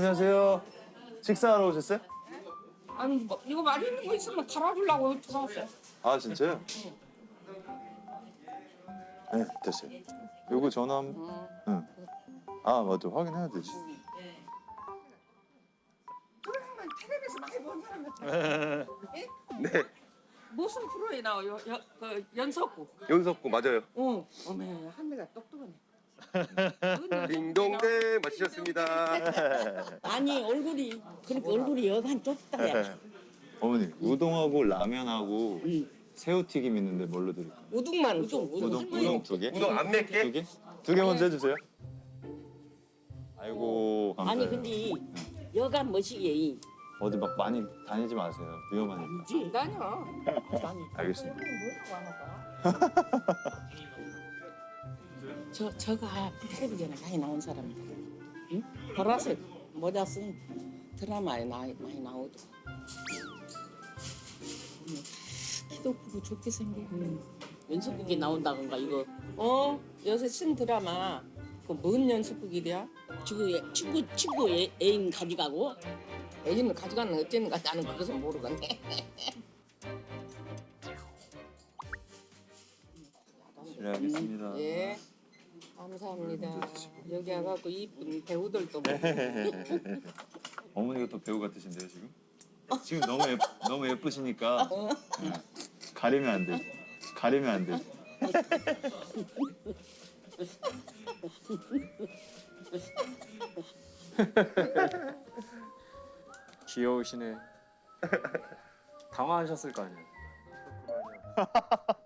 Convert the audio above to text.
안녕하세요. 식사하러 오셨어요? 아니 뭐 이거 맛있는 거 있으면 갈아주려고 들어왔어요. 아 진짜요? 네 됐어요. 요거 전화 한... 응. 아 맞아 확인해야 되지. 그러면 텔레비에서 많이 본 사람들. 네, 무슨 프로에 나와요? 여, 그 연석구. 연석구 맞아요. 어, 어메 한미가 똑똑하네. 딩동댕 맞추셨습니다. 아니 얼굴이 그렇게 얼굴이 여간 좁다 야. 어머니 우동하고 라면하고 새우튀김 있는데 뭘로 드릴까요? 우동만 우동 우동 우동 두 개? 우동 안 맵게? 두 개? 두 개 먼저 해주세요. 아이고 아니 감사해요. 근데 여간 뭐시게 어디 막 많이 다니지 마세요. 위험하니까. 안 다녀. 알겠습니다. 저 저가 텔레비전에 많이 나온 사람이다. 응? 보라색 모자 쓴 드라마에 나, 많이 나오더라. 음, 키도 크고 좋게 생기고 연속극에 나온다던가 이거 어 요새 신 드라마 그뭔 연속극이랴? 친구 애- 친구 친구 애, 애인 가져가고 애기는 가져가는 어쨌는가 나는 그것은 모르겠네. 실례하겠습니다. 예. 감사합니다. 여기 와갖고 이쁜 배우들도 보고. 어머니가 또 배우 같으신데요 지금? 지금 너무 예, 너무 예쁘시니까 네. 가리면 안 돼. 가리면 안 돼. 귀여우시네. 당황하셨을 거 아니에요.